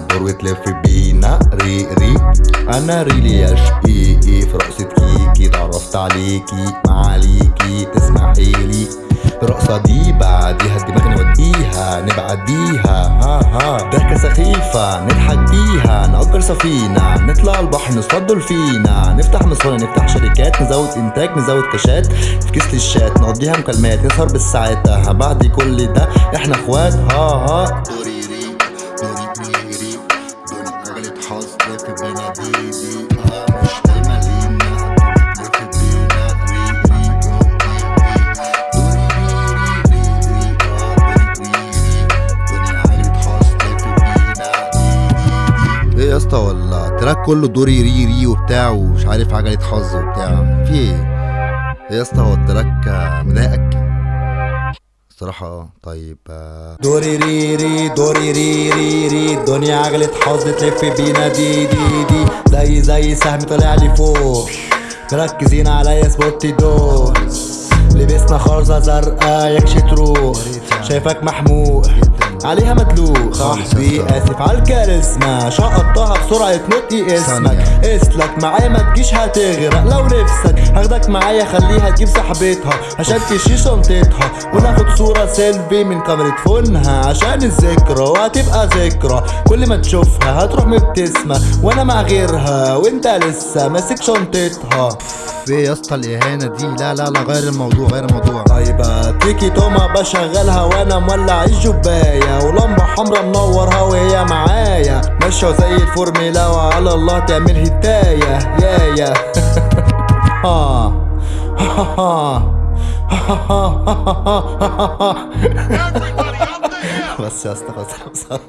حضر وتلف بينا. ري ري. أنا ريلياش إي إي. في رقصة كيكي تعرفت عليكي. معاليكي تسمحي لي. الرقصة دي بعديها الدماغ نوديها. نبعديها. ها ها. ضحكة سخيفة. نضحك بيها. نأجر سفينة. نطلع البحر. نصطاد دولفينا نفتح مصانع نفتح شركات. نزود إنتاج. نزود كاشات في كيس للشات. نقضيها مكالمات. نسهر بالساعات. بعد كل ده. إحنا إخوات. ها ها. اسطى ولا تراك كله دوري ري ري وبتاع ومش عارف عجلة حظ وبتاع. في إيه؟ إيه يا اسطى هو التراك مضايقك؟ الصراحة آه. طيب آه، دوري ري ري دوري ري ري ري. الدنيا عجلة حظ تلف بينا دي دي دي. زي زي سهم طالع لي فوق. مركزين عليا سبوتي دول لبسنا خرزة زرقاء يكشي تروح. شايفك محموق. عليها مدلوق صاحبي اسف على الكاريزما شقطتها بسرعة نطقي إسمك. إسلك معايا ما تجيش هتغرق لو نفسك هاخدك معايا خليها تجيب صاحبتها. عشان تشيل شنطتها. وناخد صورة سيلفي من كاميرا phone ها. عشان الذكرى وهتبقى ذكرى. كل ما تشوفها هتروح مبتسمة. وأنا مع غيرها وإنت لسه ماسك شنطتها. إيه يا اسطى الاهانه دي؟ لا لا لا غير الموضوع غير الموضوع. طيب تيكي توما بشغلها وأنا مولع الجباية ولمبة حمرا منورها وهي معايا. ماشيه زي الفورميلا وعلى الله تعمل هداية. يا يا. ها ها ها ها ها ها ها بس يا اسطى خلاص خلاص